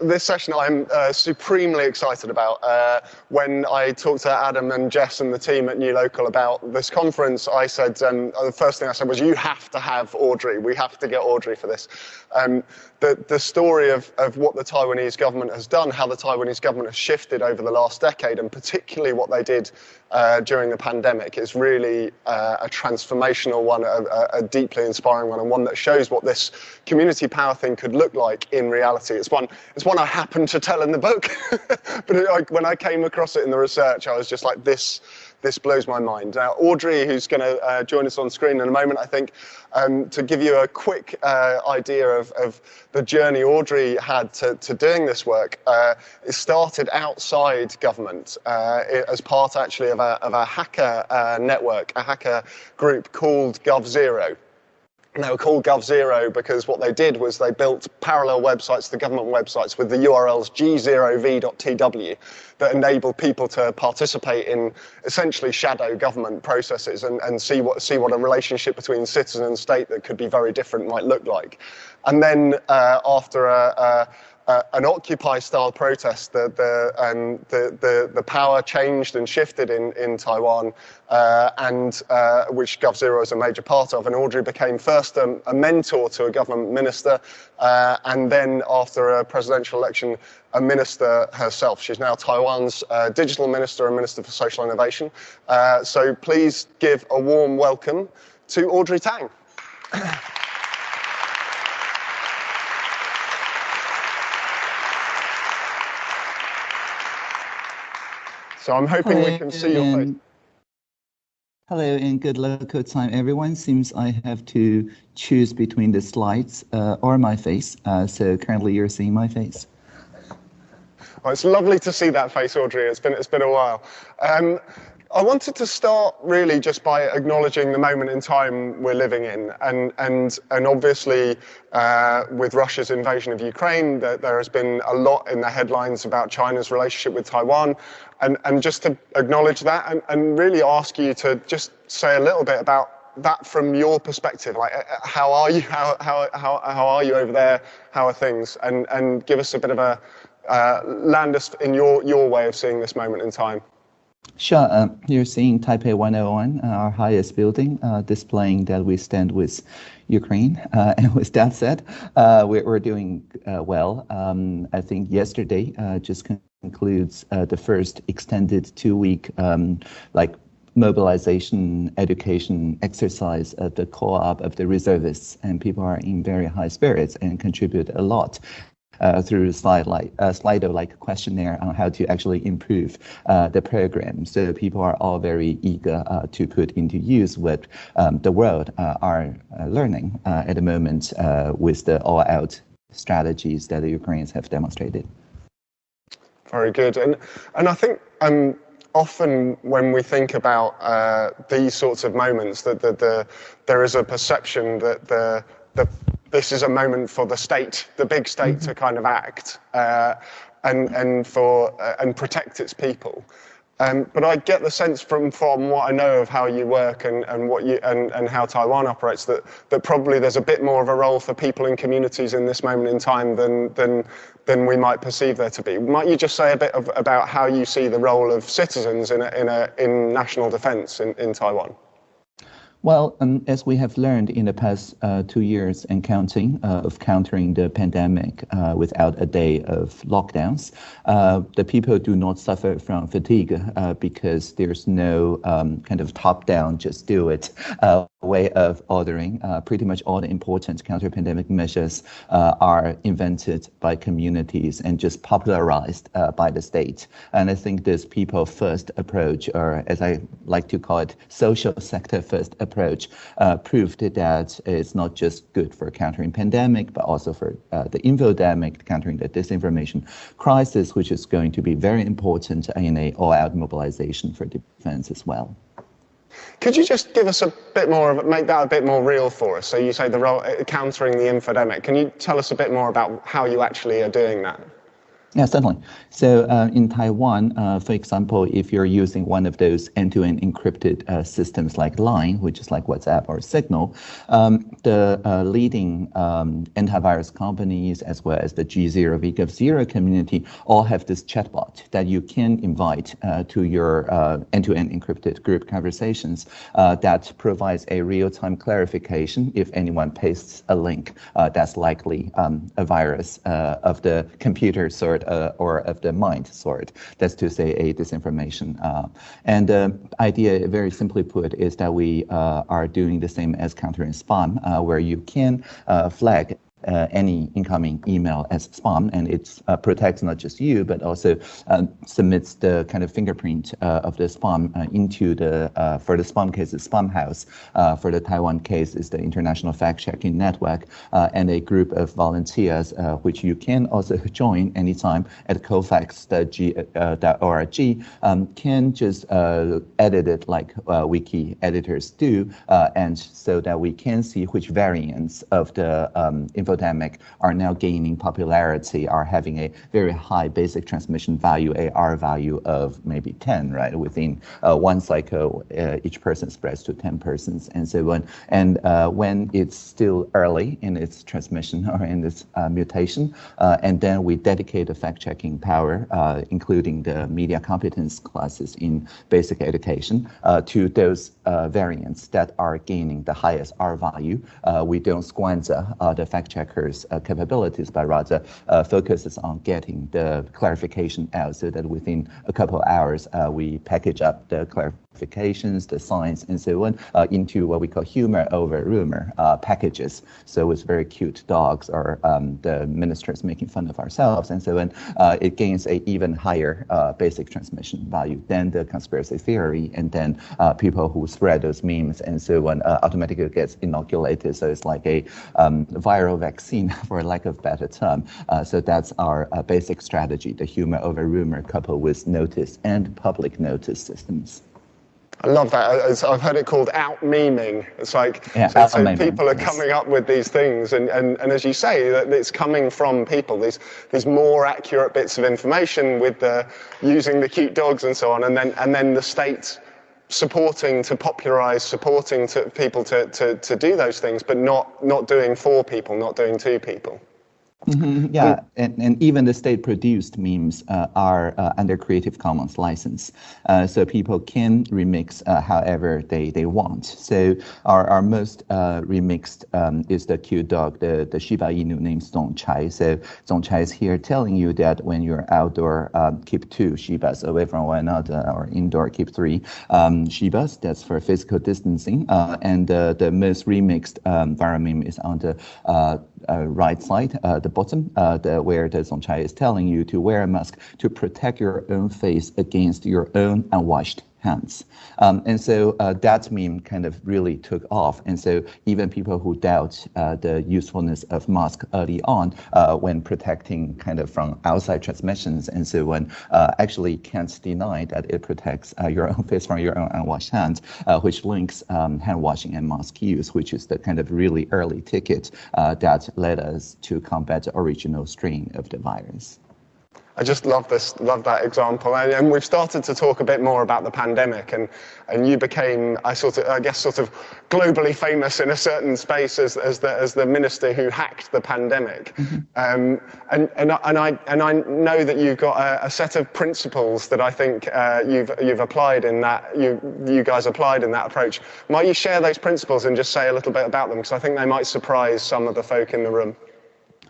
This session I'm uh, supremely excited about. Uh, when I talked to Adam and Jess and the team at New Local about this conference, I said, um, the first thing I said was, you have to have Audrey. We have to get Audrey for this. Um, the, the story of, of what the Taiwanese government has done, how the Taiwanese government has shifted over the last decade, and particularly what they did uh, during the pandemic is really uh, a transformational one, a, a, deeply inspiring one, and one that shows what this community power thing could look like in reality. It's one, it's one I happened to tell in the book, but it, like, when I came across it in the research, I was just like, this, this blows my mind. Now, Audrey, who's going to uh, join us on screen in a moment, I think, um, to give you a quick uh, idea of, of, the journey Audrey had to, to doing this work, uh, it started outside government uh, as part actually of a, of a hacker uh, network, a hacker group called GovZero. And they were called GovZero because what they did was they built parallel websites to government websites with the URLs g0v.tw that enabled people to participate in essentially shadow government processes and, and see what see what a relationship between citizen and state that could be very different might look like. And then uh, after a, a uh, an Occupy style protest, the, the, um, the, the, the, power changed and shifted in, in Taiwan, uh, and uh, which GovZero is a major part of. And Audrey became first a, a mentor to a government minister, uh, and then after a presidential election, a minister herself. She's now Taiwan's uh, digital minister and minister for social innovation. Uh, so please give a warm welcome to Audrey Tang. So I'm hoping Hello, we can see your face. Hello and good local time, everyone. Seems I have to choose between the slides uh, or my face. Uh, so currently you're seeing my face. It's lovely to see that face, Audrey. It's been, it's been a while. Um, I wanted to start really just by acknowledging the moment in time we're living in, and and and obviously uh, with Russia's invasion of Ukraine, there, there has been a lot in the headlines about China's relationship with Taiwan, and and just to acknowledge that and, and really ask you to just say a little bit about that from your perspective like uh, how are you how how how, how are you over there how are things and and give us a bit of a uh, land us in your your way of seeing this moment in time Sure. Uh, you're seeing Taipei 101, uh, our highest building, uh, displaying that we stand with Ukraine. Uh, and with that said, uh, we're, we're, doing uh, well. Um, I think yesterday just concludes the first extended two-week um, like mobilization education exercise at the co-op of the reservists and people are in very high spirits and contribute a lot uh, through slide like uh, Slido like questionnaire on how to actually improve uh, the program. So people are all very eager uh, to put into use what um, the world uh, are uh, learning at the moment with the all-out strategies that the Ukrainians have demonstrated. Very good, and and I think um, often when we think about uh, these sorts of moments, that the, the, there is a perception that the, the this is a moment for the state, the big state, mm-hmm. to kind of act uh, and and for uh, and protect its people. Um, but I get the sense from from what I know of how you work and, and what you and, and how Taiwan operates that that probably there's a bit more of a role for people in communities in this moment in time than than than we might perceive there to be. Might you just say a bit of, about how you see the role of citizens in a, in a in national defence in, in Taiwan? Well, um, as we have learned in the past uh, two years and counting uh, of countering the pandemic uh, without a day of lockdowns, uh, the people do not suffer from fatigue uh, because there's no um, kind of top-down, just do it uh, way of ordering. pretty much all the important counter-pandemic measures are invented by communities and just popularized by the state. And I think this people-first approach, or as I like to call it, social sector-first approach uh, proved that it's not just good for countering pandemic, but also for uh, the infodemic, countering the disinformation crisis, which is going to be very important in a all-out mobilization for defense as well. Could you just give us a bit more of it make that a bit more real for us? So you say the role uh, countering the infodemic. Can you tell us a bit more about how you actually are doing that? Yeah, certainly. So uh, in Taiwan, uh, for example, if you're using one of those end-to-end encrypted uh, systems like Line, which is like WhatsApp or Signal, um, the uh, leading um, antivirus companies as well as the G0, VGov0 community all have this chatbot that you can invite uh, to your uh, end-to-end encrypted group conversations that provides a real-time clarification if anyone pastes a link that's likely um, a virus of the computer sort uh, or of the mind sort. That's to say a disinformation. Uh, and the idea, very simply put, is that we uh, are doing the same as countering spam, where you can flag uh, any incoming email as spam, and it uh, protects not just you, but also uh, submits the kind of fingerprint uh, of the spam uh, into the, for the spam case, the Spamhaus. for the Taiwan case, is the International Fact Checking Network, and a group of volunteers, which you can also join anytime at cofacts.org, um, can just edit it like wiki editors do, and so that we can see which variants of the um, information are now gaining popularity, are having a very high basic transmission value, a R value of maybe 10, right? Within uh, one cycle, uh, each person spreads to 10 persons and so on. And uh, when it's still early in its transmission or in its uh, mutation, uh, and then we dedicate a fact-checking power, uh, including the media competence classes in basic education, to those variants that are gaining the highest R value. we don't squander the fact-checking checkers' uh, capabilities, but rather uh, focuses on getting the clarification out so that within a couple hours, uh, we package up the the signs, and so on into what we call humor over rumor packages. So it's very cute dogs or um, the ministers making fun of ourselves and so on. it gains a even higher basic transmission value than the conspiracy theory, and then people who spread those memes and so on automatically gets inoculated. So it's like a um, viral vaccine for lack of better term. Uh, so that's our uh, basic strategy, the humor over rumor coupled with notice and public notice systems. I love that. Uh, I've heard it called out memeing. It's like yeah, so, so people are coming up with these things, and, and, and as you say, it's coming from people. These these more accurate bits of information with the using the cute dogs and so on, and then and then the state supporting to popularize, supporting to people to, to, to do those things, but not, not doing for people, not doing to people. Mm-hmm, yeah, and, and even the state-produced memes uh, are uh, under Creative Commons license, uh, so people can remix uh, however they, they want. So our, our most uh, remixed um, is the cute dog, the, the Shiba Inu named Zongchai. So Zongchai is here telling you that when you're outdoor, um, keep two Shibas away from one another, or indoor, keep three um, Shibas. That's for physical distancing. Uh, and the most remixed um, viral meme is on the right side, the bottom, uh, the, where the Zongchai is telling you to wear a mask to protect your own face against your own unwashed hands. Um, and so uh, that meme kind of really took off. And so even people who doubt uh, the usefulness of mask early on uh, when protecting kind of from outside transmissions and so on uh, actually can't deny that it protects uh, your own face from your own unwashed hands, uh, which links um, hand washing and mask use, which is the kind of really early ticket that led us to combat the original strain of the virus. I just love this, love that example. And, and, we've started to talk a bit more about the pandemic, and, and you became, I sort of, I guess, sort of globally famous in a certain space as, as the as the minister who hacked the pandemic. Mm-hmm. Um, and and and I and I know that you've got a, a set of principles that I think uh, you've you've applied in that you you guys applied in that approach. Might you share those principles and just say a little bit about them because I think they might surprise some of the folk in the room.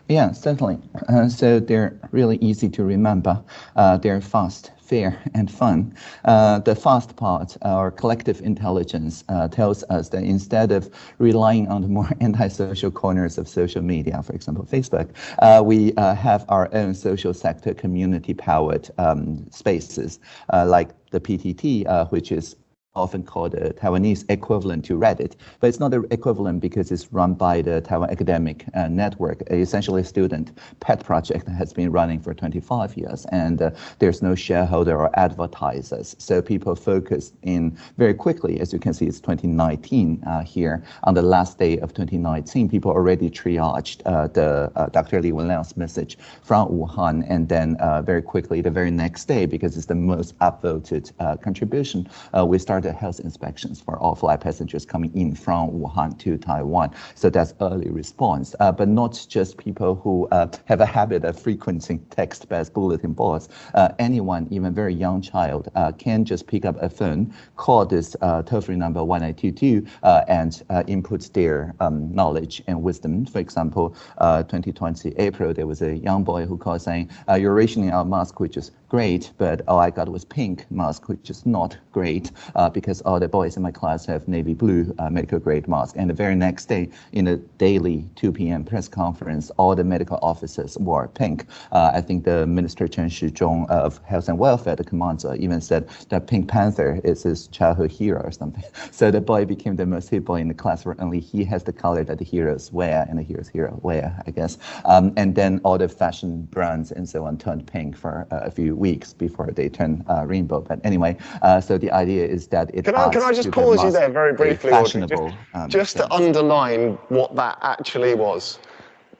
Yeah, certainly. Uh, so they're really easy to remember. Uh, they're fast, fair, and fun. Uh, the fast part, our collective intelligence, uh, tells us that instead of relying on the more antisocial corners of social media, for example, Facebook, uh, we uh, have our own social sector community-powered um, spaces like the PTT, which is often called the Taiwanese equivalent to Reddit, but it's not the equivalent because it's run by the Taiwan Academic uh, Network, essentially a student pet project that has been running for 25 years, and uh, there's no shareholder or advertisers. So people focus in very quickly, as you can see, it's 2019 uh, here. On the last day of 2019, people already triaged uh, the uh, Dr. Li Wenliang's message from Wuhan, and then uh, very quickly, the very next day, because it's the most upvoted contribution, we the health inspections for all flight passengers coming in from Wuhan to Taiwan. So that's early response, uh, but not just people who uh, have a habit of frequenting text-based bulletin boards. Uh, anyone, even very young child, uh, can just pick up a phone, call this uh, toll-free number 1822, uh, and input their um, knowledge and wisdom. For example, 2020 April, there was a young boy who called saying, "You're rationing our mask, which is great, but all I got was pink mask, which is not great." Because all the boys in my class have navy blue uh, medical grade mask. And the very next day, in a daily 2 p.m. press conference, all the medical officers wore pink. Uh, I think the Minister Chen Shizhong of Health and Welfare, the commander, even said that Pink Panther is his childhood hero or something. So the boy became the most hit boy in the class where only he has the color that the heroes wear and the heroes hero wear, I guess. Um, and then all the fashion brands and so on turned pink for uh, a few weeks before they turned uh, rainbow. But anyway, uh, so the idea is that it can I, can I just pause you there very briefly, Audrey, just, um, just to underline what that actually was?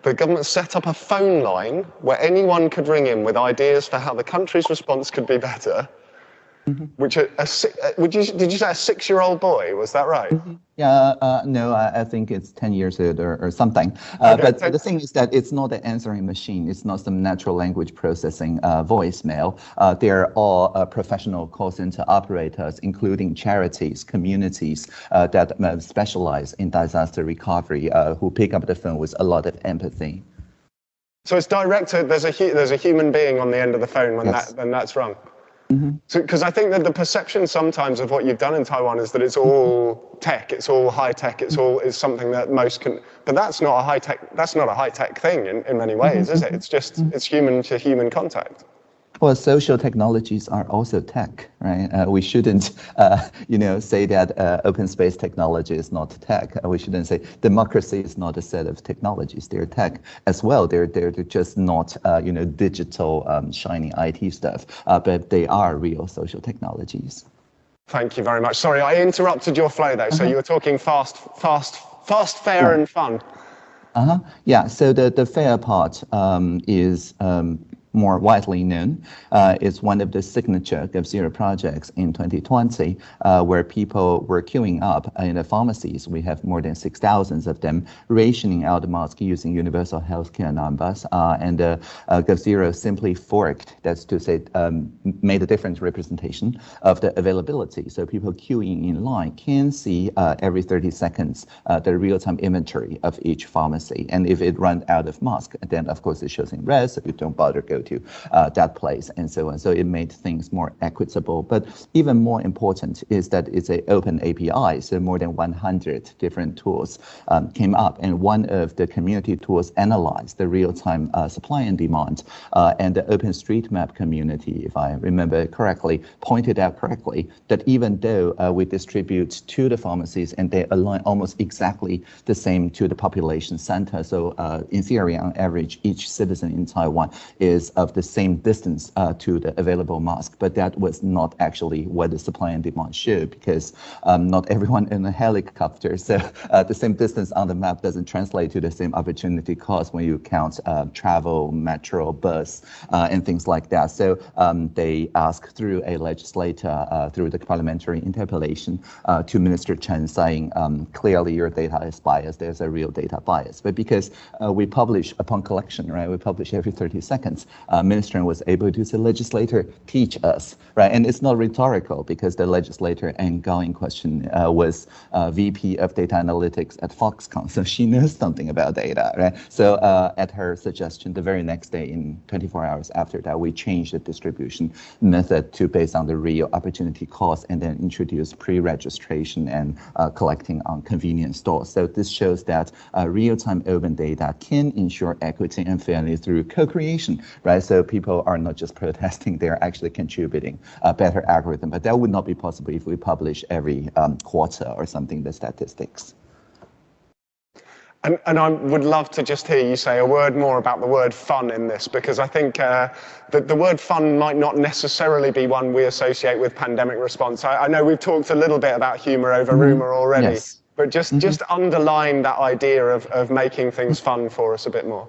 The government set up a phone line where anyone could ring in with ideas for how the country's response could be better. Mm-hmm. Which a, a, would you did you say a six-year-old boy? Was that right? Mm-hmm. Yeah, uh, no, I, I, think it's 10 years old or, or something. Uh, okay, but so the thing is that it's not an answering machine. It's not some natural language processing uh, voicemail. Uh, they're all uh, professional call center operators, including charities, communities uh, that specialize in disaster recovery, who pick up the phone with a lot of empathy. So it's directed. There's a there's a human being on the end of the phone when yes. that when that's rung. Because mm-hmm. I think that the perception sometimes of what you've done in Taiwan is that it's all tech, it's all high tech, it's all is something that most can. But that's not a high tech. That's not a high tech thing in, in many ways, is it? It's just it's human to human contact. Well, social technologies are also tech, right? Uh, we shouldn't, uh, you know, say that uh, open space technology is not tech. Uh, we shouldn't say democracy is not a set of technologies. They're tech as well. They're they're, just not, uh, you know, digital um, shiny IT stuff, uh, but they are real social technologies. Thank you very much. Sorry, I interrupted your flow though. So -huh. you were talking fast, fast, fast, fair, yeah. and fun. Uh huh. Yeah. So the the fair part um, is. Um, more widely known, uh, is one of the signature GovZero projects in 2020, uh, where people were queuing up in the pharmacies. We have more than 6,000 of them rationing out the mask using universal healthcare numbers. Uh, and uh, uh, GovZero simply forked, that's to say, um, made a different representation of the availability. So people queuing in line can see uh, every 30 seconds uh, the real-time inventory of each pharmacy. And if it runs out of mask, then of course it shows in red, so you don't bother go to uh, that place and so on. So it made things more equitable. But even more important is that it's an open API. So more than 100 different tools um, came up, and one of the community tools analyzed the real-time uh, supply and demand. Uh, and the OpenStreetMap community, if I remember correctly, pointed out correctly that even though uh, we distribute to the pharmacies and they align almost exactly the same to the population center. So uh, in theory, on average, each citizen in Taiwan is of the same distance uh, to the available mask, but that was not actually what the supply and demand showed because um, not everyone in a helicopter, so uh, the same distance on the map doesn't translate to the same opportunity cost when you count uh, travel, metro, bus, uh, and things like that. So um, they asked through a legislator, uh, through the parliamentary interpellation uh, to Minister Chen saying um, clearly your data is biased, there's a real data bias. But because we publish upon collection, right, we publish every 30 seconds, uh, minister was able to say, legislator, teach us, right? And it's not rhetorical because the legislator and Gao in question uh, was uh, VP of data analytics at Foxconn, so she knows something about data, right? So uh, at her suggestion, the very next day, in 24 hours after that, we changed the distribution method to based on the real opportunity cost and then introduce pre-registration and uh, collecting on convenience stores. So this shows that uh, real-time open data can ensure equity and fairness through co-creation, right? Right? So people are not just protesting, they're actually contributing a better algorithm. But that would not be possible if we publish every um, quarter or something the statistics. And, and, I would love to just hear you say a word more about the word fun in this, because I think uh, that the word fun might not necessarily be one we associate with pandemic response. I, I know we've talked a little bit about humour over mm-hmm. rumour already, yes. but just, mm-hmm. just underline that idea of, of making things fun for us a bit more.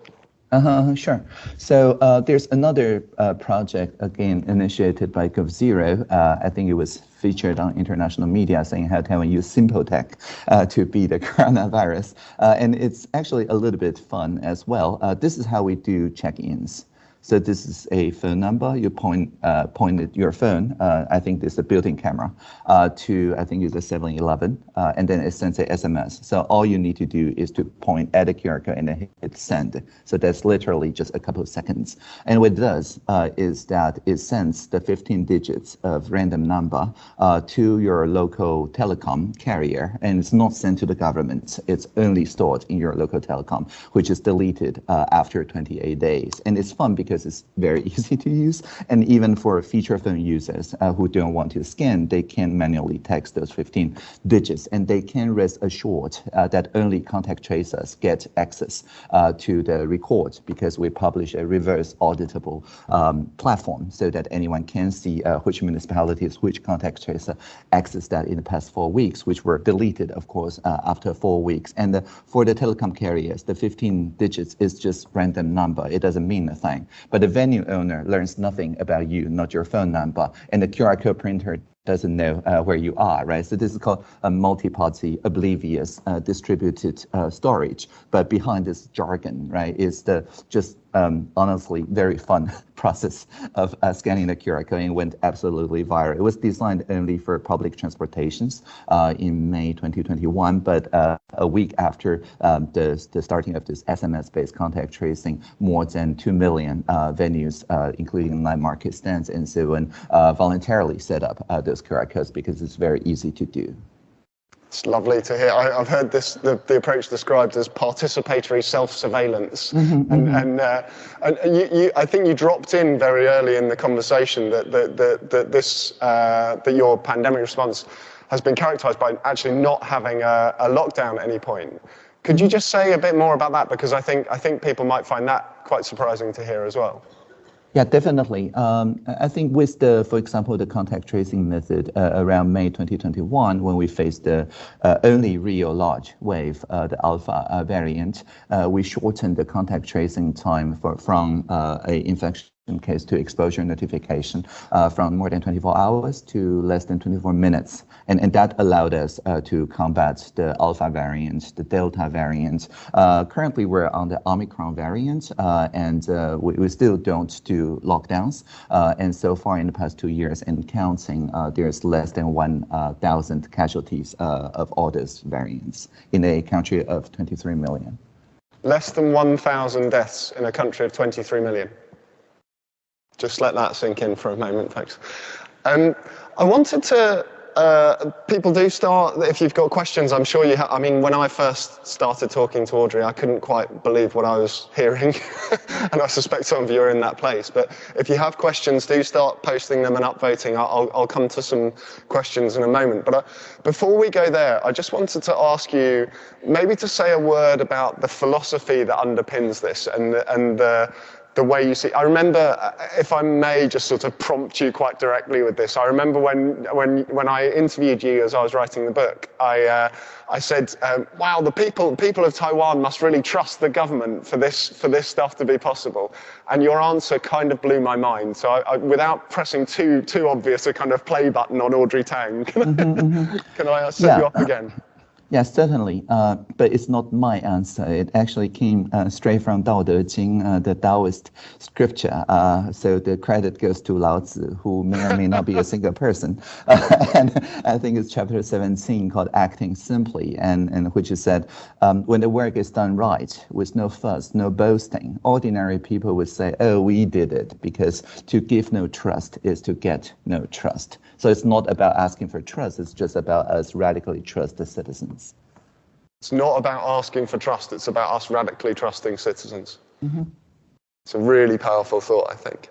Uh-huh, sure. So uh, there's another uh, project, again, initiated by GovZero. Uh, I think it was featured on international media saying how Taiwan use simple tech uh, to beat the coronavirus. Uh, and it's actually a little bit fun as well. Uh, this is how we do check-ins. So this is a phone number. You point uh, pointed your phone. Uh, I think this is a built-in camera uh, to I think it's a 7-Eleven, uh, and then it sends a SMS. So all you need to do is to point at a QR code and then hit send. So that's literally just a couple of seconds. And what it does uh, is that it sends the 15 digits of random number uh, to your local telecom carrier, and it's not sent to the government. It's only stored in your local telecom, which is deleted after 28 days. And it's fun because because it's very easy to use. And even for feature phone users uh, who don't want to scan, they can manually text those 15 digits and they can rest assured uh, that only contact tracers get access uh, to the record because we publish a reverse auditable um, platform so that anyone can see uh, which municipalities, which contact tracer accessed that in the past four weeks, which were deleted, of course, uh, after four weeks. And for the telecom carriers, the 15 digits is just random number. It doesn't mean a thing. But the venue owner learns nothing about you, not your phone number, and the QR code printer doesn't know uh, where you are, right? So this is called a multi-party oblivious uh, distributed uh, storage. But behind this jargon, right, is the just um, honestly very fun process of uh, scanning the QR code and went absolutely viral. It was designed only for public transportations uh, in May 2021, but uh, a week after um, the, the starting of this SMS-based contact tracing, more than 2 million venues, including night market stands and so on, voluntarily set up those QR codes because it's very easy to do. It's lovely to hear. I, have heard this the, the, approach described as participatory self-surveillance, mm-hmm, and, mm-hmm. and, uh, and you, you, I think you dropped in very early in the conversation that that, that, that this uh, that your pandemic response has been characterised by actually not having a, a lockdown at any point. Could you just say a bit more about that? Because I think I think people might find that quite surprising to hear as well. Yeah, definitely. Um, I think with the, for example, the contact tracing method uh, around May 2021, when we faced the uh, only real large wave, uh, the alpha uh, variant, uh, we shortened the contact tracing time for, from uh, a infection case to exposure notification uh, from more than 24 hours to less than 24 minutes. And, and that allowed us uh, to combat the alpha variant, the delta variant. Uh, currently, we're on the Omicron variant, uh, and we, we, still don't do lockdowns. And so far in the past two years and counting, there's less than 1,000 casualties of all those variants in a country of 23 million. Less than 1,000 deaths in a country of 23 million. Just let that sink in for a moment, folks. Um, I wanted to. Uh, people do start. If you've got questions, I'm sure you have. I mean, when I first started talking to Audrey, I couldn't quite believe what I was hearing, and I suspect some of you are in that place. But if you have questions, do start posting them and upvoting. I'll, I'll come to some questions in a moment. But uh, before we go there, I just wanted to ask you maybe to say a word about the philosophy that underpins this and and the the way you see. I remember, uh, if I may just sort of prompt you quite directly with this, I remember when when when I interviewed you as I was writing the book, I uh, I said, um, "Wow, the people people of Taiwan must really trust the government for this for this stuff to be possible." And your answer kind of blew my mind. So, I, I, without pressing too too obvious a kind of play button on Audrey Tang, can, mm-hmm, mm-hmm. can I set yeah. you up again? Yes, certainly. Uh, but it's not my answer. It actually came uh, straight from Dao De Jing, uh, the Taoist scripture. Uh, so the credit goes to Lao Tzu, who may or may not be a single person. and I think it's chapter 17 called Acting Simply, and, and which is said, um, when the work is done right, with no fuss, no boasting, ordinary people would say, oh, we did it, because to give no trust is to get no trust. So it's not about asking for trust, it's just about us radically trust the citizens. It's not about asking for trust, it's about us radically trusting citizens. Mm-hmm. It's a really powerful thought, I think.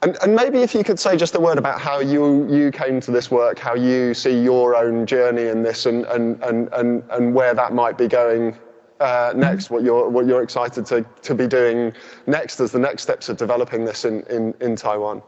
And, and, maybe if you could say just a word about how you, you came to this work, how you see your own journey in this and, and, and, and, and where that might be going uh, next, what you're, what you're excited to, to be doing next as the next steps of developing this in, in, in Taiwan.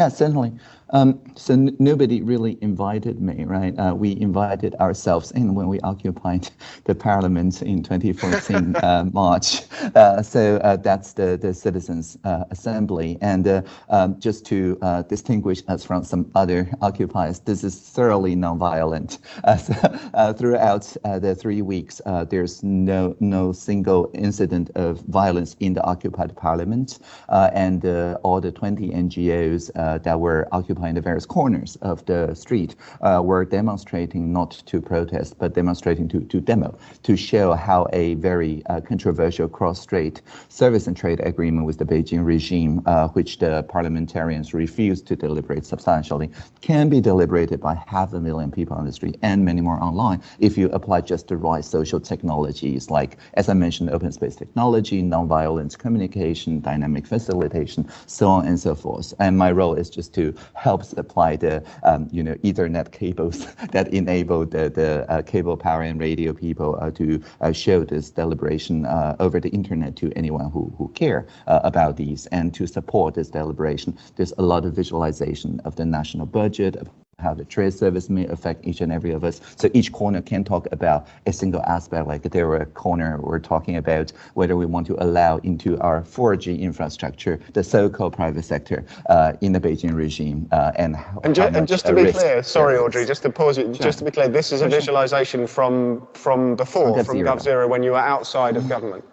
Yeah, certainly. Um, so nobody really invited me, right? Uh, we invited ourselves in when we occupied the parliament in 2014 uh, March. Uh, so uh, that's the the citizens' uh, assembly. And uh, um, just to distinguish us from some other occupiers, this is thoroughly nonviolent. So, throughout the three weeks, there's no no single incident of violence in the occupied parliament, and all the 20 NGOs that were occupied in the various corners of the street uh, were demonstrating not to protest, but demonstrating to, to demo, to show how a very uh, controversial cross-strait service and trade agreement with the Beijing regime, uh, which the parliamentarians refused to deliberate substantially, can be deliberated by half a million people on the street and many more online if you apply just the right social technologies like, as I mentioned, open space technology, nonviolent communication, dynamic facilitation, so on and so forth. And my role is just to help help supply the um, you know Ethernet cables that enable the, the uh, cable power and radio people uh, to uh, show this deliberation uh, over the internet to anyone who, who care uh, about these and to support this deliberation. There's a lot of visualization of the national budget, how the trade service may affect each and every of us. So each corner can talk about a single aspect. Like there were a corner we're talking about whether we want to allow into our 4G infrastructure the so-called private sector uh, in the Beijing regime uh, and and, ju- and just to be clear, sorry Audrey, just to pause you, sure. just to be clear, this is a visualization from from before, from GovZero, when you were outside of government.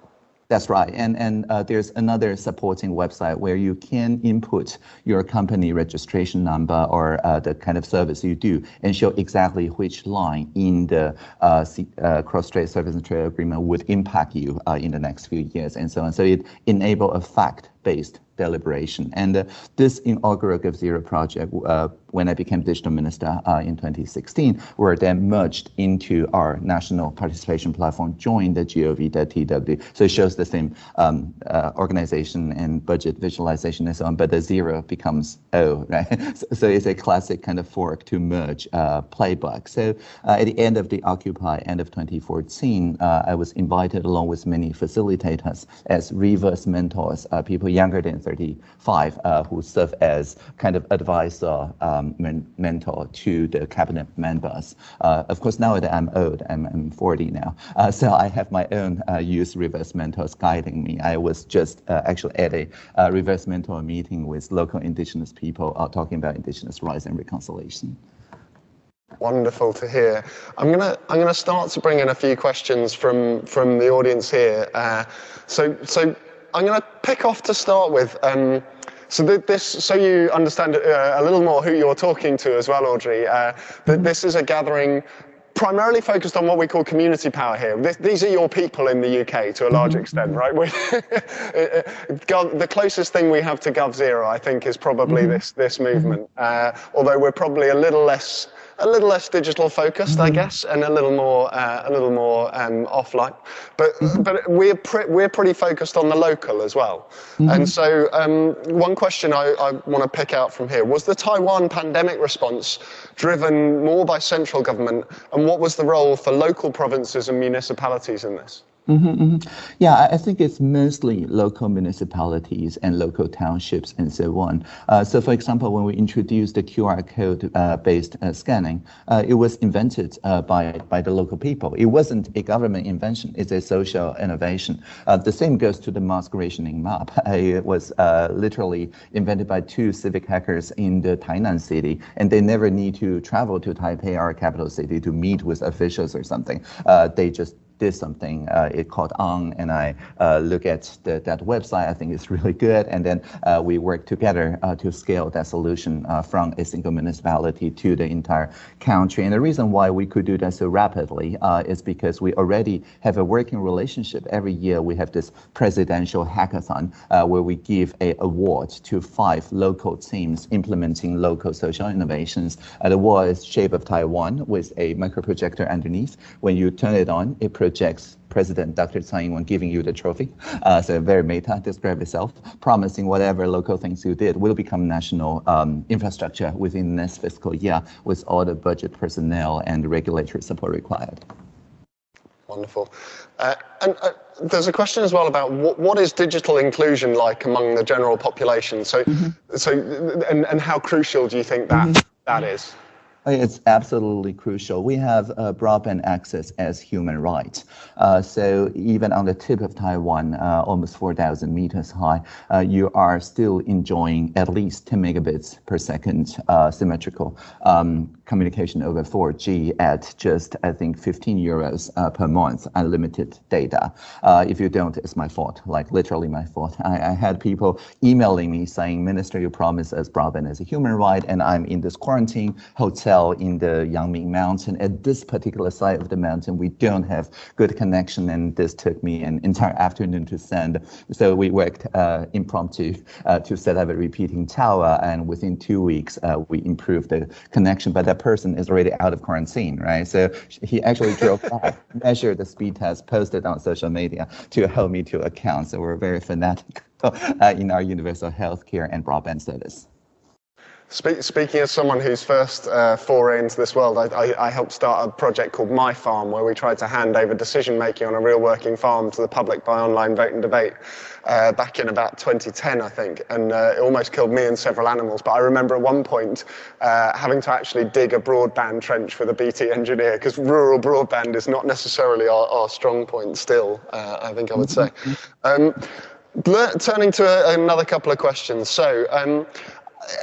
That's right. And, and uh, there's another supporting website where you can input your company registration number or uh, the kind of service you do and show exactly which line in the uh, uh cross-strait service and trade agreement would impact you uh, in the next few years and so on. So it enable a fact-based deliberation. And uh, this inaugural GovZero project, uh, when I became digital minister uh, in 2016, were then merged into our national participation platform, joined the gov.tw. So it shows the same um, uh, organization and budget visualization and so on, but the zero becomes O, right? so, so, it's a classic kind of fork to merge uh, playbook. So uh, at the end of the Occupy, end of 2014, I was invited along with many facilitators as reverse mentors, people younger than 35 uh, who serve as kind of advisor, um, men- mentor to the cabinet members. Uh, of course, now that I'm old, I'm, I'm 40 now, uh, so I have my own youth reverse mentors guiding me. I was just actually at a reverse mentor meeting with local indigenous people talking about indigenous rights and reconciliation. Wonderful to hear. I'm gonna I'm gonna start to bring in a few questions from from the audience here. Uh, so so I'm going to pick off to start with. Um, so this, so you understand uh, a little more who you're talking to as well, Audrey. Uh, that this is a gathering primarily focused on what we call community power here. This, these are your people in the UK to a large mm-hmm. extent, right? the closest thing we have to GovZero, I think, is probably mm-hmm. this this movement. Uh, although we're probably a little less a little less digital focused, I mm-hmm. guess, and a little more uh, a little more um, offline. But mm-hmm. but we're pre- we're pretty focused on the local as well. Mm-hmm. And so um, one question I, I want to pick out from here was the Taiwan pandemic response driven more by central government, and what was the role for local provinces and municipalities in this? Mm-hmm, mm-hmm. Yeah, I think it's mostly local municipalities and local townships and so on. Uh, so, for example, when we introduced the QR code uh, based uh, scanning, uh, it was invented uh, by, by the local people. It wasn't a government invention, it's a social innovation. Uh, the same goes to the mask rationing map. it was literally invented by two civic hackers in the Tainan city, and they never need to travel to Taipei, our capital city, to meet with officials or something. they just did something. Uh, it called On, and I uh, look at the, that website. I think it's really good, and then uh, we work together uh, to scale that solution uh, from a single municipality to the entire country. And the reason why we could do that so rapidly uh, is because we already have a working relationship. Every year we have this presidential hackathon where we give a award to five local teams implementing local social innovations. the award is shape of Taiwan with a micro projector underneath. When you turn it on, it projects President Dr. Tsai Ing-wen giving you the trophy. Uh, so very meta, describe itself, promising whatever local things you did will become national um, infrastructure within the next fiscal year with all the budget personnel and regulatory support required. Wonderful. Uh, and uh, there's a question as well about what, what is digital inclusion like among the general population? So, mm-hmm. so and, and how crucial do you think that, mm-hmm. that is? It's absolutely crucial. We have uh, broadband access as human right. Uh, so even on the tip of Taiwan, uh, almost 4,000 meters high, uh, you are still enjoying at least 10 megabits per second uh, symmetrical um, communication over 4G at just, I think, 15 euros uh, per month, unlimited data. if you don't, it's my fault, like literally my fault. I, I had people emailing me saying, Minister, you promised us broadband as a human right, and I'm in this quarantine hotel in the Yangming Mountain. At this particular side of the mountain, we don't have good connection, and this took me an entire afternoon to send. So we worked uh, impromptu uh, to set up a repeating tower, and within two weeks, uh, we improved the connection. But that person is already out of quarantine, right? So he actually drove back, measured the speed test, posted on social media to hold me to account. So we're very fanatical uh, in our universal health care and broadband service. Speak, speaking as someone whose first uh, foray into this world, I, I, I, helped start a project called My Farm, where we tried to hand over decision making on a real working farm to the public by online vote and debate uh, back in about 2010, I think. And uh, it almost killed me and several animals. But I remember at one point uh, having to actually dig a broadband trench with a BT engineer, because rural broadband is not necessarily our, our strong point still, uh, I think I would say. Um, turning to a, another couple of questions. So, um,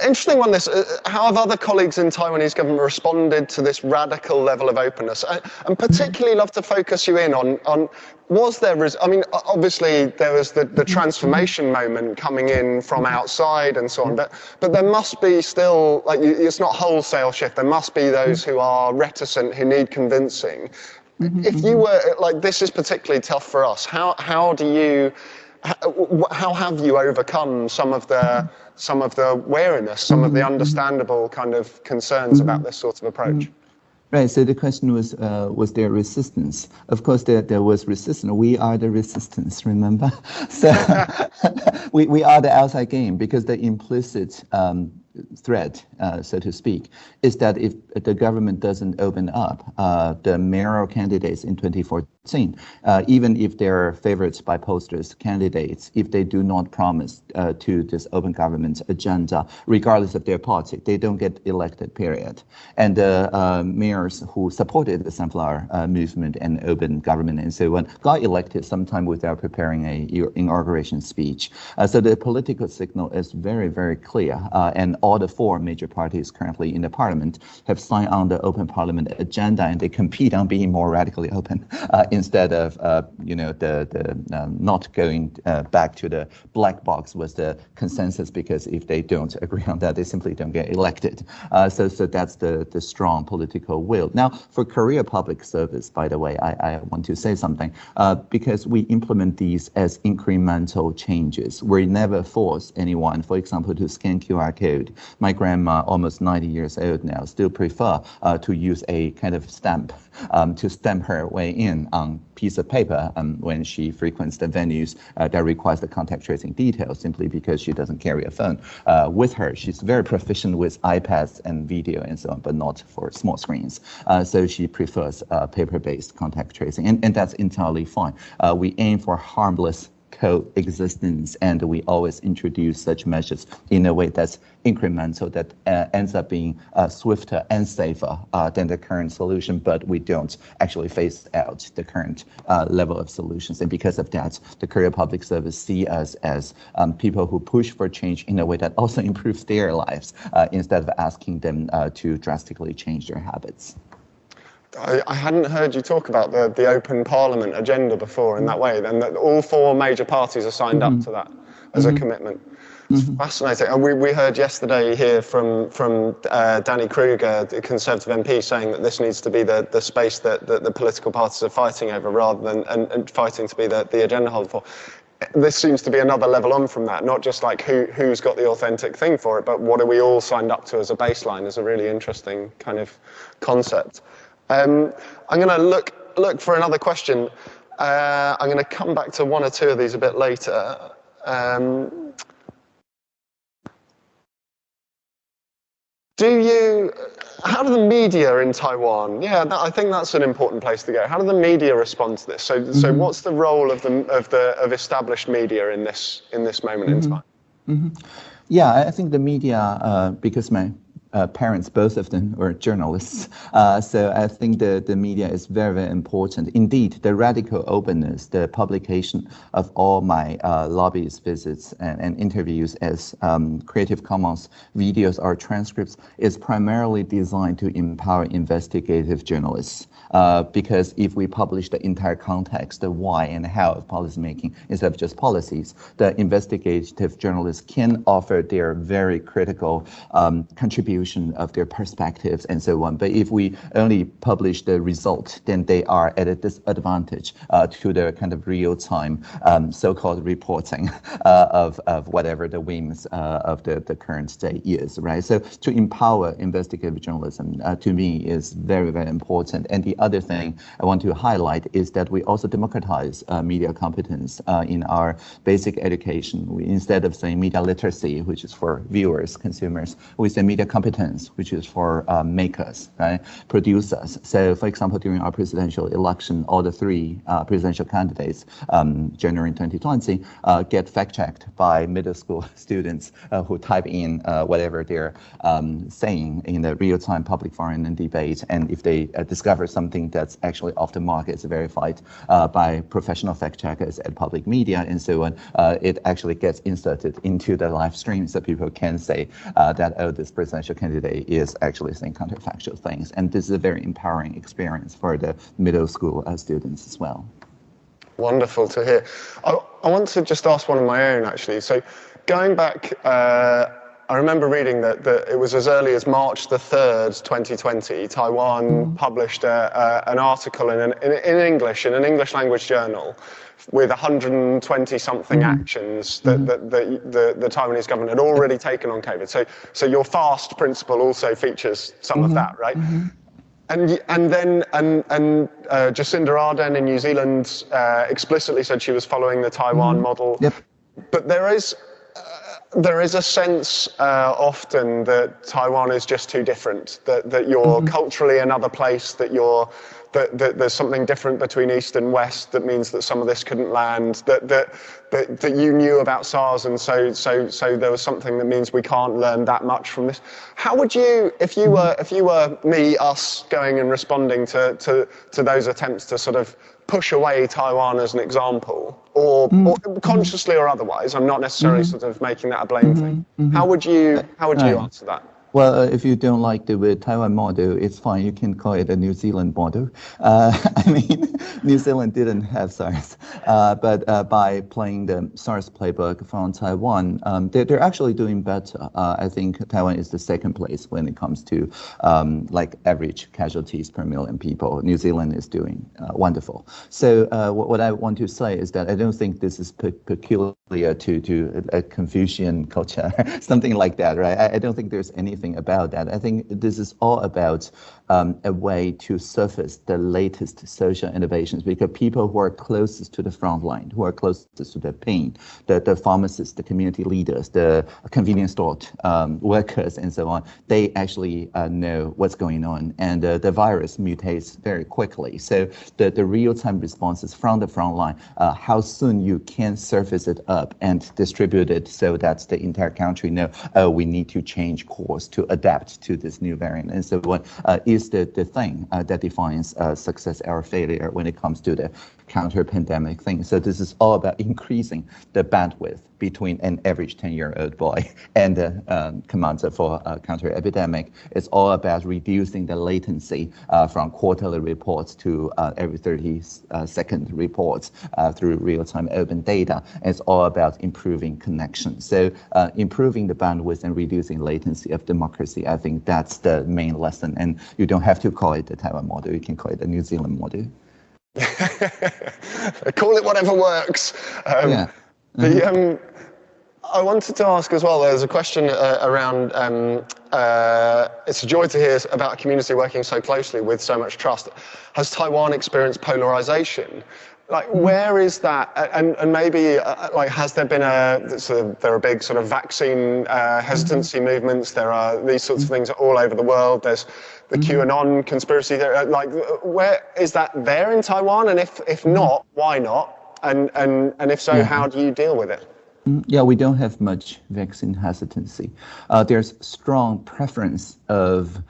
interesting one this. Uh, how have other colleagues in taiwanese government responded to this radical level of openness? I, and particularly love to focus you in on on was there i mean obviously there was the, the transformation moment coming in from outside and so on but but there must be still like it's not wholesale shift. There must be those who are reticent who need convincing. Mm-hmm, if you mm-hmm. were like this is particularly tough for us. How how do you how have you overcome some of the some of the wariness, some of the understandable kind of concerns about this sort of approach? Right. So the question was, uh, was there resistance? Of course, there, there was resistance. We are the resistance. Remember? So we we are the outside game because the implicit um, threat, uh, so to speak, is that if the government doesn't open up, uh, the mayoral candidates in 2014, uh, even if they're favorites by pollsters candidates, if they do not promise uh, to this open government agenda, regardless of their party, they don't get elected, period. And the uh, mayors who supported the Sunflower uh, movement and open government and so on got elected sometime without preparing a inauguration speech. so the political signal is very, very clear. and all the four major parties currently in the parliament have signed on the open parliament agenda and they compete on being more radically open uh, instead of, uh, you know, the, the um, not going uh, back to the black box was the consensus because if they don't agree on that, they simply don't get elected. Uh, so, so that's the, the strong political will. Now, for career Public Service, by the way, I, I want to say something uh, because we implement these as incremental changes. We never force anyone, for example, to scan QR code my grandma, almost 90 years old now, still prefer uh, to use a kind of stamp um, to stamp her way in on piece of paper um, when she frequents the venues uh, that requires the contact tracing details simply because she doesn't carry a phone uh, with her. She's very proficient with iPads and video and so on, but not for small screens. Uh, so she prefers uh, paper-based contact tracing, and, and that's entirely fine. Uh, we aim for harmless coexistence, and we always introduce such measures in a way that's incremental, that uh, ends up being uh, swifter and safer uh, than the current solution, but we don't actually phase out the current uh, level of solutions. And because of that, the career Public Service see us as um, people who push for change in a way that also improves their lives uh, instead of asking them uh, to drastically change their habits. I, I, hadn't heard you talk about the, the open parliament agenda before in that way, and that all four major parties are signed mm-hmm. up to that as mm-hmm. a commitment. Mm-hmm. Fascinating. And we, we heard yesterday here from, from uh, Danny Kruger, the Conservative MP, saying that this needs to be the, the space that, that the political parties are fighting over rather than and, and fighting to be the, the agenda holder for. This seems to be another level on from that, not just like who, who's got the authentic thing for it, but what are we all signed up to as a baseline is a really interesting kind of concept. Um, I'm going to look look for another question. Uh, I'm going to come back to one or two of these a bit later. Um, do you, how do the media in Taiwan, yeah, that, I think that's an important place to go. How do the media respond to this? So, mm-hmm. so what's the role of the, of the, of established media in this, in this moment mm-hmm. in time? Mm-hmm. Yeah, I think the media, uh, because my uh, parents, both of them were journalists. Uh, so I think the, the media is very, very important. Indeed, the radical openness, the publication of all my uh, lobbyist visits and, and interviews as um, Creative Commons videos or transcripts is primarily designed to empower investigative journalists. Uh, because if we publish the entire context, the why and how of policymaking instead of just policies, the investigative journalists can offer their very critical um, contribution of their perspectives and so on. But if we only publish the result, then they are at a disadvantage uh, to the kind of real-time um, so-called reporting uh, of, of whatever the whims uh, of the, the current state is, right? So to empower investigative journalism, uh, to me, is very, very important. And the the other thing I want to highlight is that we also democratize uh, media competence uh, in our basic education. We, instead of saying media literacy, which is for viewers, consumers, we say media competence, which is for uh, makers, right, producers. So, for example, during our presidential election, all the three uh, presidential candidates, um, January 2020, uh, get fact-checked by middle school students uh, who type in whatever they're um, saying in the real-time public forum and debate, and if they discover some something that's actually off the market, it's verified uh, by professional fact checkers at public media and so on. Uh, it actually gets inserted into the live stream so people can say uh, that, oh, this presidential candidate is actually saying counterfactual things. And this is a very empowering experience for the middle school uh, students as well. Wonderful to hear. I, I, want to just ask one of my own actually. So going back, uh, I remember reading that, that it was as early as March the 3rd, 2020, Taiwan mm. published a, a, an article in, an, in, in, English, in an English language journal, with 120 something mm. actions that, mm. that, that the, the, Taiwanese government had already taken on COVID. So, so your FAST principle also features some -hmm. of mm-hmm. that, right? -hmm. And, and then and, and uh, Jacinda Ardern in New Zealand uh, explicitly said she was following the Taiwan -hmm. model. Yep. But there is there is a sense uh, often that Taiwan is just too different, that, that you're mm-hmm. culturally another place, that you're that, that, there's something different between East and West that means that some of this couldn't land, that, that, that, that you knew about SARS and so, so, so there was something that means we can't learn that much from this. How would you, if you were, if you were me, us going and responding to, to, to those attempts to sort of push away Taiwan as an example, or, mm. or consciously or otherwise, I'm not necessarily mm-hmm. sort of making that a blame mm-hmm. thing. Mm-hmm. How would you, how would you answer that? Well, if you don't like the Taiwan model, it's fine. You can call it a New Zealand model. Uh, I mean, New Zealand didn't have SARS, uh, but uh, by playing the SARS playbook from Taiwan, um, they're, they're, actually doing better. Uh, I think Taiwan is the second place when it comes to um, like average casualties per million people. New Zealand is doing uh, wonderful. So what, what, I want to say is that I don't think this is pe- peculiar to to a Confucian culture, something like that, right? I, I don't think there's anything anything about that. I think this is all about um, a way to surface the latest social innovations because people who are closest to the front line, who are closest to the pain, the, the pharmacists, the community leaders, the convenience store um, workers, and so on, they actually uh, know what's going on. And uh, the virus mutates very quickly. So the, the real-time responses from the front line, uh, how soon you can surface it up and distribute it so that the entire country know, oh, we need to change course to adapt to this new variant. And so on uh, is the, the thing uh, that defines uh, success or failure when it comes to the counter-pandemic thing. So this is all about increasing the bandwidth between an average 10-year-old boy and the um, commander for uh, counter-epidemic. It's all about reducing the latency uh, from quarterly reports to uh, every 30 uh, second reports uh, through real-time open data. It's all about improving connection. So uh, improving the bandwidth and reducing latency of democracy, I think that's the main lesson. And you don't have to call it the Taiwan model. You can call it the New Zealand model. Call it whatever works. Um, yeah. Mm-hmm. The, um, I wanted to ask as well. There's a question uh, around. Um, uh, it's a joy to hear about a community working so closely with so much trust. Has Taiwan experienced polarization? Like, where is that? And, and maybe, uh, like, has there been a, sort of, there are big sort of vaccine uh, hesitancy movements. There are these sorts of things all over the world. There's the QAnon conspiracy. There, like, where is that there in Taiwan? And if, if not, why not? And, and, and if so, how do you deal with it? Mm, yeah, we don't have much vaccine hesitancy. Uh, there's strong preference of uh,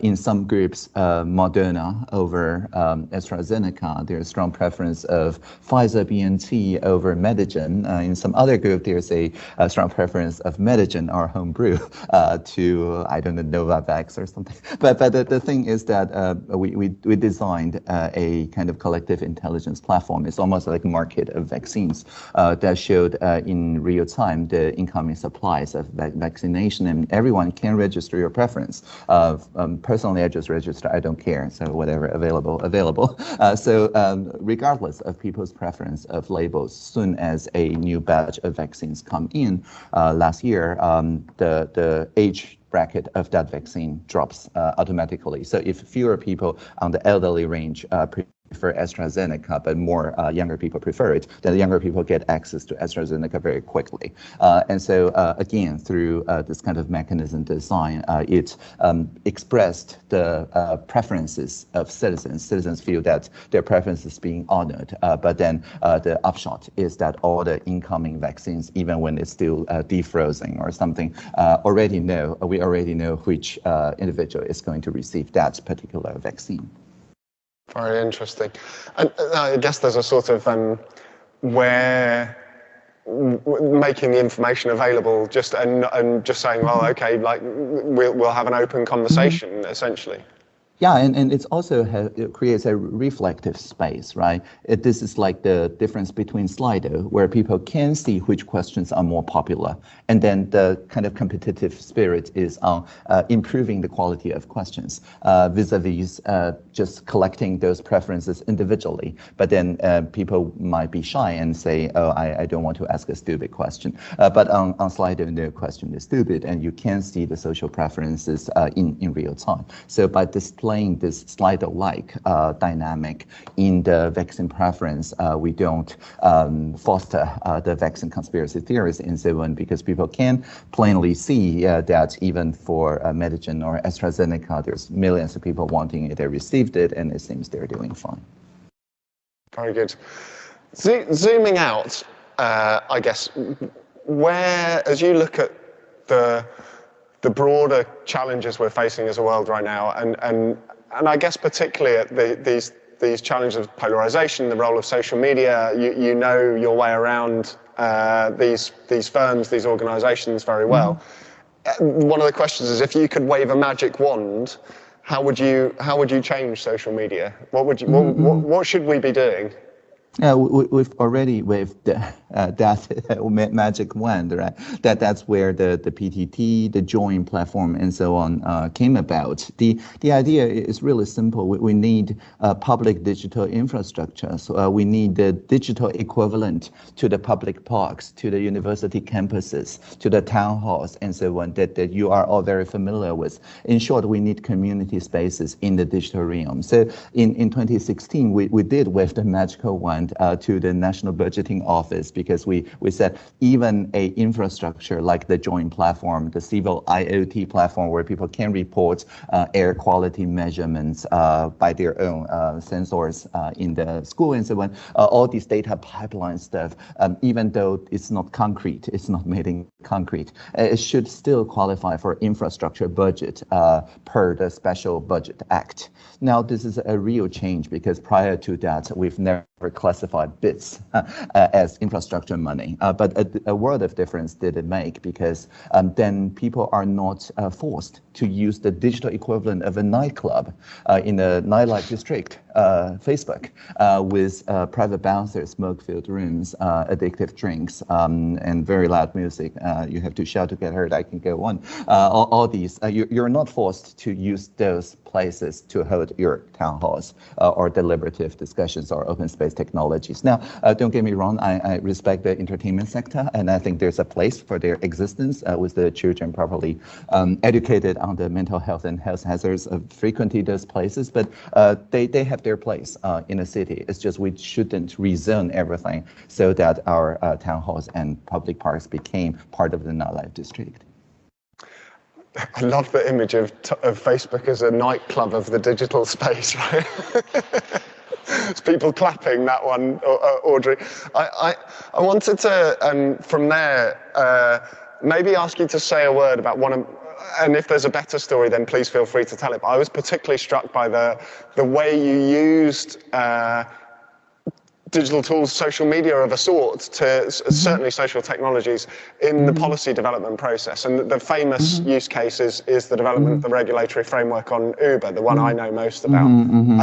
in some groups, uh, Moderna over um, AstraZeneca. There's strong preference of Pfizer BNT over Medigen. Uh, in some other group, there's a, a, strong preference of Medigen or homebrew uh, to, I don't know, Novavax or something. But, but the, the thing is that uh, we, we, we designed uh, a kind of collective intelligence platform. It's almost like a market of vaccines that showed in real time the incoming supplies of vaccination, and everyone can register your preference of um, personally, I just register. I don't care. So whatever available, available. Uh, so um, regardless of people's preference of labels, soon as a new batch of vaccines come in uh, last year, um, the the age bracket of that vaccine drops uh, automatically. So if fewer people on the elderly range uh, prefer AstraZeneca, but more uh, younger people prefer it, then the younger people get access to AstraZeneca very quickly. Uh, and so uh, again, through uh, this kind of mechanism design, uh, it um, expressed the uh, preferences of citizens. Citizens feel that their preferences being honored, but then the upshot is that all the incoming vaccines, even when it's still defrozing or something, already know, we already know which individual is going to receive that particular vaccine. Very interesting. And uh, I guess there's a sort of um, where making the information available just and, and just saying, well, okay, like we'll, we'll have an open conversation essentially. Yeah, and, and it's also it creates a reflective space, right? It, this is like the difference between Slido, where people can see which questions are more popular, and then the kind of competitive spirit is on uh, improving the quality of questions uh, vis-a-vis uh, just collecting those preferences individually. But then uh, people might be shy and say, "Oh, I, I don't want to ask a stupid question." Uh, but on, on Slido, no question is stupid, and you can see the social preferences uh, in in real time. So by displaying displaying this Slido-like uh, dynamic in the vaccine preference, uh, we don't um, foster uh, the vaccine conspiracy theories in so because people can plainly see that even for uh, Medigen or AstraZeneca, there's millions of people wanting it, they received it, and it seems they're doing fine. Very good. Zo zooming out, uh, I guess, where, as you look at the the broader challenges we're facing as a world right now, and and and I guess particularly at the, these these challenges of polarization, the role of social media. You you know your way around uh, these these firms, these organisations very well. Mm-hmm. One of the questions is if you could wave a magic wand, how would you how would you change social media? What would you mm-hmm. what, what, what should we be doing? Yeah, we, we've already waved uh, that magic wand, right? That that's where the, the PTT, the join platform, and so on uh, came about. The the idea is really simple. We, we need uh, public digital infrastructure. So uh, we need the digital equivalent to the public parks, to the university campuses, to the town halls, and so on. That that you are all very familiar with. In short, we need community spaces in the digital realm. So in in 2016, we we did with the magical uh, to the National Budgeting Office because we, we said even a infrastructure like the join platform, the civil IoT platform where people can report uh, air quality measurements uh, by their own uh, sensors uh, in the school and so on, uh, all these data pipeline stuff, um, even though it's not concrete, it's not made in concrete, it should still qualify for infrastructure budget per the Special Budget Act. Now, this is a real change because prior to that, we've never classified bits uh, as infrastructure money. Uh, but a, a, world of difference did it make because um, then people are not uh, forced to use the digital equivalent of a nightclub in a nightlife district, Facebook, with private bouncers, smoke-filled rooms, addictive drinks, um, and very loud music. you have to shout to get heard. I can go on. All, all, these, you, you're not forced to use those places to hold your town halls or deliberative discussions or open space technologies. Now, uh, don't get me wrong, I, I, respect the entertainment sector, and I think there's a place for their existence uh, with the children properly um, educated on the mental health and health hazards of frequenting those places. But uh, they, they have their place uh, in a city. It's just we shouldn't rezone everything so that our uh, town halls and public parks became part of the nightlife district. I love the image of, of Facebook as a nightclub of the digital space, right? it's people clapping that one, Audrey. I, I, I wanted to, um, from there, uh, maybe ask you to say a word about one of, and if there's a better story, then please feel free to tell it. But I was particularly struck by the, the way you used uh, digital tools, social media of a sort, to mm-hmm. certainly social technologies in mm-hmm. the policy development process. And the, famous mm-hmm. use case is, is the development of the regulatory framework on Uber, the one I know most about.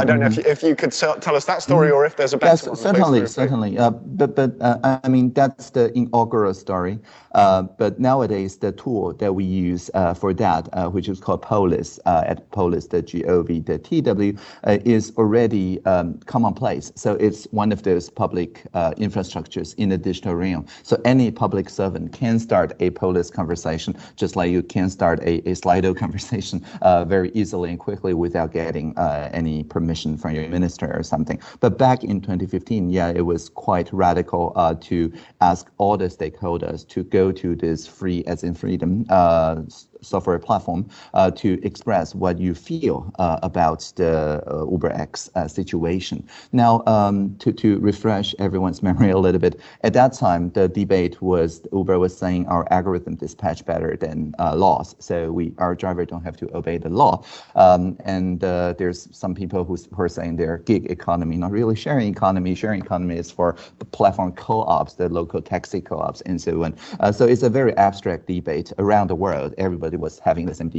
I don't know if you, if you could tell us that story or if there's a better yes, one. Certainly, certainly. Uh, but but uh, I mean, that's the inaugural story. Uh, but nowadays, the tool that we use uh, for that, uh, which is called Polis uh, at polis.gov.tw, the G-O-V, the T-W, is already um, commonplace. So it's one of those public uh, infrastructures in the digital realm. So any public servant can start a Polis conversation, just like you can start a, a Slido conversation uh, very easily and quickly without getting uh, any permission from your minister or something. But back in 2015, yeah, it was quite radical uh, to ask all the stakeholders to go to this free as in freedom uh, software platform uh, to express what you feel uh, about the uh, UberX uh, situation. Now, um, to, to refresh everyone's memory a little bit, at that time, the debate was Uber was saying our algorithm dispatch better than uh, laws, so we our driver don't have to obey the law. Um, and uh, there's some people who, who are saying they're gig economy, not really sharing economy. Sharing economy is for the platform co-ops, the local taxi co-ops, and so on. so it's a very abstract debate around the world. Everybody was having the same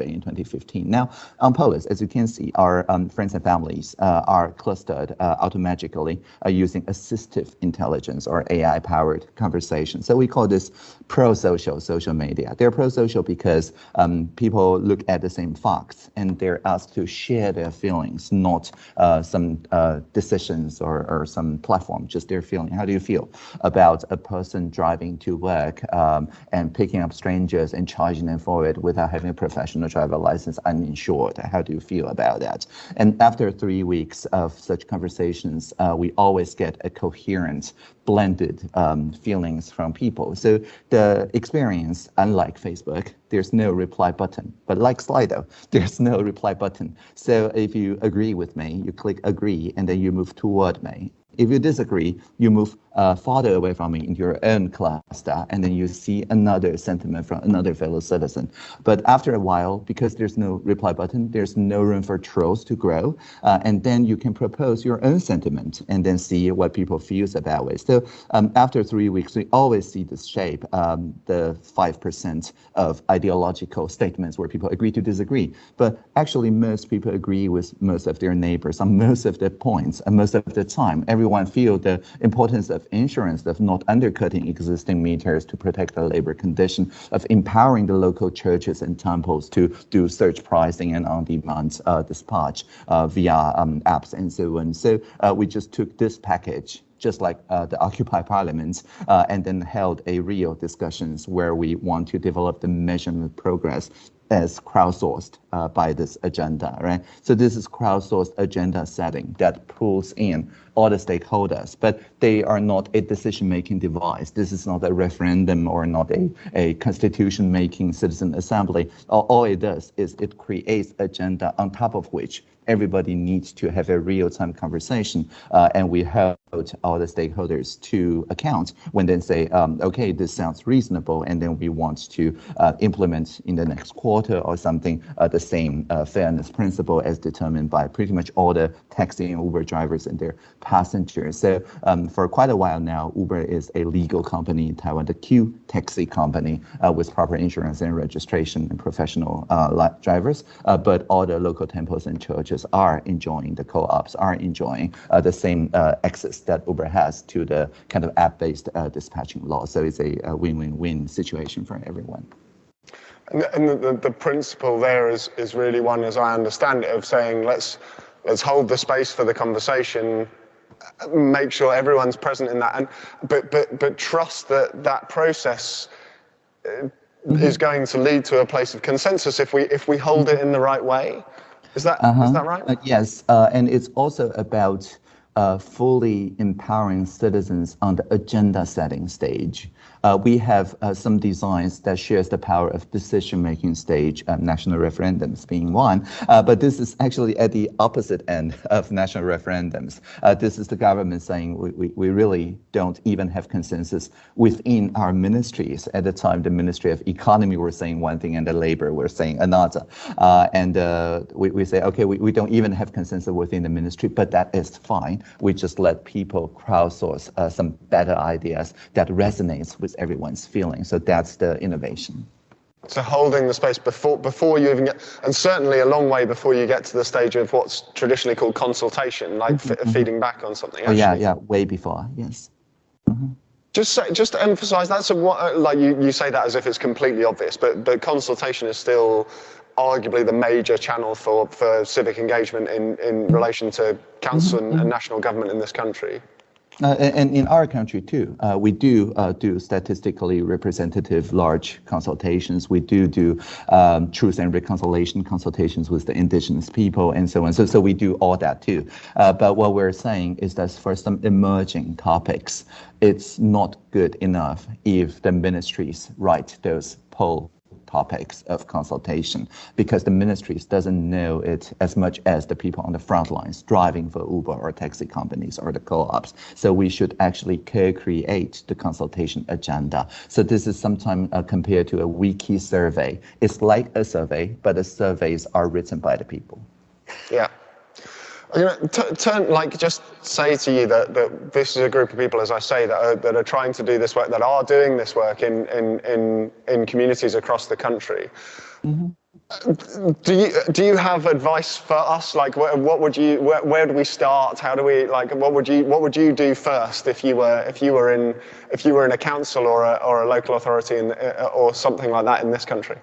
in 2015. Now, on Polis, as you can see, our um, friends and families uh, are clustered uh, automatically uh, using assistive intelligence or AI-powered conversation. So we call this pro-social social media. They're pro-social because um, people look at the same facts and they're asked to share their feelings, not uh, some uh, decisions or, or some platform, just their feeling. How do you feel about a person driving to work um, and picking up strangers and charging them for it without having a professional driver license uninsured. How do you feel about that? And after three weeks of such conversations, uh, we always get a coherent, blended um, feelings from people. So the experience, unlike Facebook, there's no reply button. But like Slido, there's no reply button. So if you agree with me, you click agree, and then you move toward me. If you disagree, you move uh, farther away from it in your own cluster, and then you see another sentiment from another fellow citizen. But after a while, because there's no reply button, there's no room for trolls to grow, uh, and then you can propose your own sentiment and then see what people feels about it. So um, after three weeks, we always see this shape, um, the 5% of ideological statements where people agree to disagree. But actually, most people agree with most of their neighbors on most of the points, and most of the time, everyone feel the importance of insurance, of not undercutting existing meters to protect the labor condition, of empowering the local churches and temples to do surge pricing and on-demand uh, dispatch uh, via um, apps and so on. So uh, we just took this package just like uh, the Occupy Parliament, uh, and then held a real discussions where we want to develop the measurement progress as crowdsourced uh, by this agenda, right? So this is crowdsourced agenda setting that pulls in all the stakeholders, but they are not a decision-making device. This is not a referendum or not a, a constitution-making citizen assembly. All, it does is it creates agenda on top of which everybody needs to have a real-time conversation, uh, and we hold all the stakeholders to account when they say, um, okay, this sounds reasonable, and then we want to uh, implement in the next quarter or something uh, the same uh, fairness principle as determined by pretty much all the taxi and Uber drivers and their passengers. So um, for quite a while now, Uber is a legal company in Taiwan, the Q taxi company uh, with proper insurance and registration and professional uh, drivers, but all the local temples and churches are enjoying, the co-ops are enjoying uh, the same uh, access that Uber has to the kind of app-based uh, dispatching law. So it's a, win-win-win situation for everyone. And, and the, the, principle there is, is really one, as I understand it, of saying let's let's hold the space for the conversation make sure everyone's present in that, and but but but trust that that process. Uh, mm-hmm. Is going to lead to a place of consensus if we if we hold it in the right way. Is that uh-huh. is that right? Uh, yes, uh, and it's also about uh, fully empowering citizens on the agenda setting stage. Uh, we have uh, some designs that shares the power of decision-making stage, national referendums being one, uh, but this is actually at the opposite end of national referendums. Uh, this is the government saying we, we, we, really don't even have consensus within our ministries. At the time, the Ministry of Economy were saying one thing and the Labor were saying another. Uh, and we, we say, okay, we, we don't even have consensus within the ministry, but that is fine. We just let people crowdsource some better ideas that resonates with everyone's feeling. So that's the innovation. So holding the space before before you even get, and certainly a long way before you get to the stage of what's traditionally called consultation, like mm-hmm. feeding back on something. Oh, yeah, yeah, way before, yes. Mm-hmm. Just say, just to emphasise that. So what, uh, like you, you say that as if it's completely obvious, but but consultation is still arguably the major channel for, for civic engagement in, in relation to council mm-hmm. and, and national government in this country. Uh, and in our country too, uh, we do uh, do statistically representative large consultations. We do do um, truth and reconciliation consultations with the indigenous people and so on. So, so we do all that too. Uh, but what we're saying is that for some emerging topics, it's not good enough if the ministries write those poll topics of consultation because the ministries doesn't know it as much as the people on the front lines driving for Uber or taxi companies or the co-ops. So we should actually co-create the consultation agenda. So this is sometimes uh, compared to a wiki survey. It's like a survey, but the surveys are written by the people. Yeah. You know, turn like just say to you that, that this is a group of people, as I say, that are, that are trying to do this work, that are doing this work in in in, in communities across the country. Mm-hmm. Do you do you have advice for us? Like, what, what would you where, where, do we start? How do we like? What would you what would you do first if you were if you were in if you were in a council or a or a local authority in, or something like that in this country?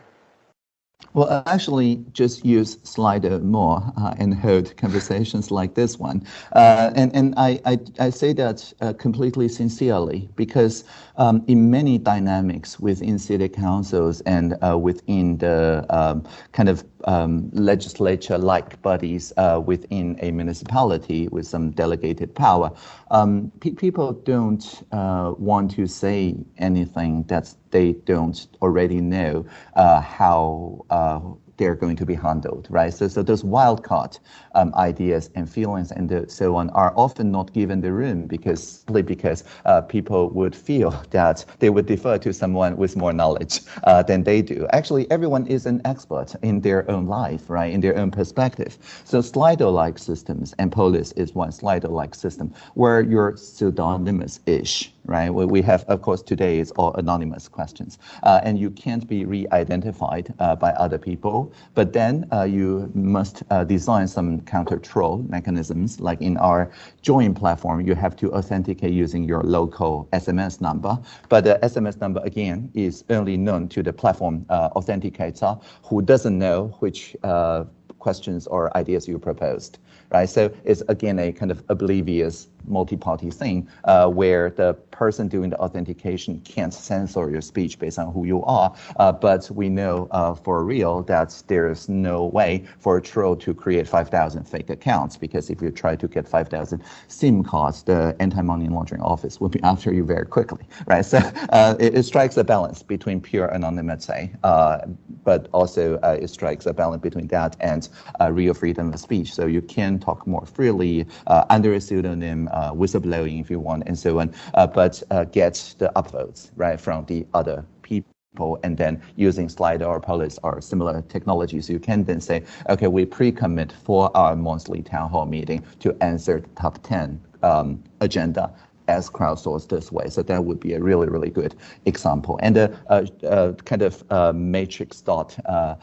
Well, I actually just use Slido more uh, and hold conversations like this one. Uh, and and I, I, I, say that uh, completely sincerely because um, in many dynamics within city councils and uh, within the um, kind of um, legislature-like bodies uh, within a municipality with some delegated power, um, pe people don't uh, want to say anything that they don't already know uh, how uh, they're going to be handled, right? So, so those wildcard um, ideas and feelings and the, so on are often not given the room because simply because uh, people would feel that they would defer to someone with more knowledge uh, than they do. Actually, everyone is an expert in their own life, right? In their own perspective. So Slido-like systems, and Polis is one Slido-like system where you're pseudonymous-ish right? We have, of course, today is all anonymous questions, uh, and you can't be re-identified uh, by other people. But then uh, you must uh, design some counter troll mechanisms, like in our join platform, you have to authenticate using your local SMS number. But the SMS number again is only known to the platform uh, authenticator, who doesn't know which uh, questions or ideas you proposed, right? So it's again a kind of oblivious multi-party thing uh, where the person doing the authentication can't censor your speech based on who you are. Uh, but we know uh, for real that there's no way for a troll to create 5,000 fake accounts because if you try to get 5,000 SIM cards, the anti-money laundering office will be after you very quickly, right? So uh, it, it, strikes a balance between pure anonymity, uh, but also uh, it strikes a balance between that and real freedom of speech. So you can talk more freely under a pseudonym uh, whistleblowing if you want, and so on, uh, but uh, get the upvotes right from the other people and then using Slido or Polis or similar technologies, you can then say, okay, we pre-commit for our monthly town hall meeting to answer the top 10 um, agenda as crowdsourced this way. So that would be a really, really good example. And a, a, a kind of uh, matrix dot uh,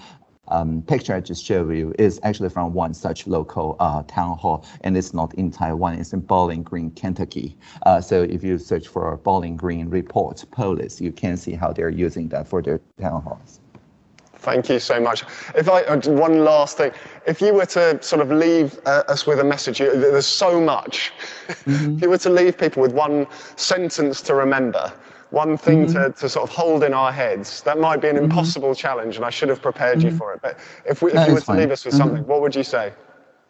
um, picture I just showed you is actually from one such local uh, town hall, and it's not in Taiwan, it's in Bowling Green, Kentucky. Uh, so if you search for Bowling Green report Polis, you can see how they're using that for their town halls. Thank you so much. If I uh, one last thing, if you were to sort of leave uh, us with a message, you, there's so much. Mm-hmm. if you were to leave people with one sentence to remember, one thing mm-hmm. to, to sort of hold in our heads, that might be an mm-hmm. impossible challenge, and I should have prepared you mm-hmm. for it. But if, we, if you were to fine. leave us with something, mm-hmm. what would you say?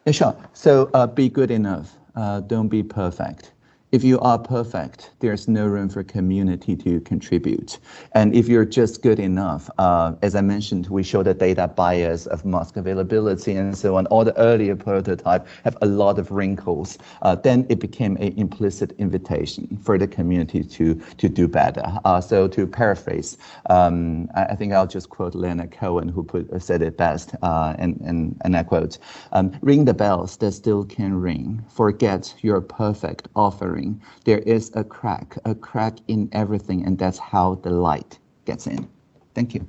Yeah, sure. So uh, be good enough. Uh, don't be perfect if you are perfect, there's no room for community to contribute. And if you're just good enough, uh, as I mentioned, we show the data bias of mask availability and so on. All the earlier prototype have a lot of wrinkles. Uh, then it became an implicit invitation for the community to to do better. Uh, so to paraphrase, um, I, I, think I'll just quote Leonard Cohen, who put, said it best, uh, and, and, and I quote, um, ring the bells that still can ring. Forget your perfect offering there is a crack, a crack in everything, and that's how the light gets in. Thank you.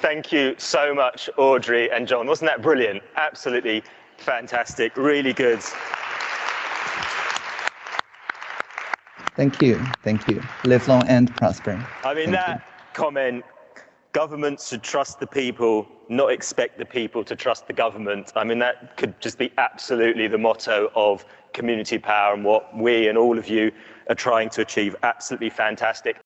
Thank you so much, Audrey and John. Wasn't that brilliant? Absolutely Fantastic, really good. Thank you, thank you. Live long and prosper. I mean, thank that you. comment governments should trust the people, not expect the people to trust the government. I mean, that could just be absolutely the motto of community power and what we and all of you are trying to achieve. Absolutely fantastic.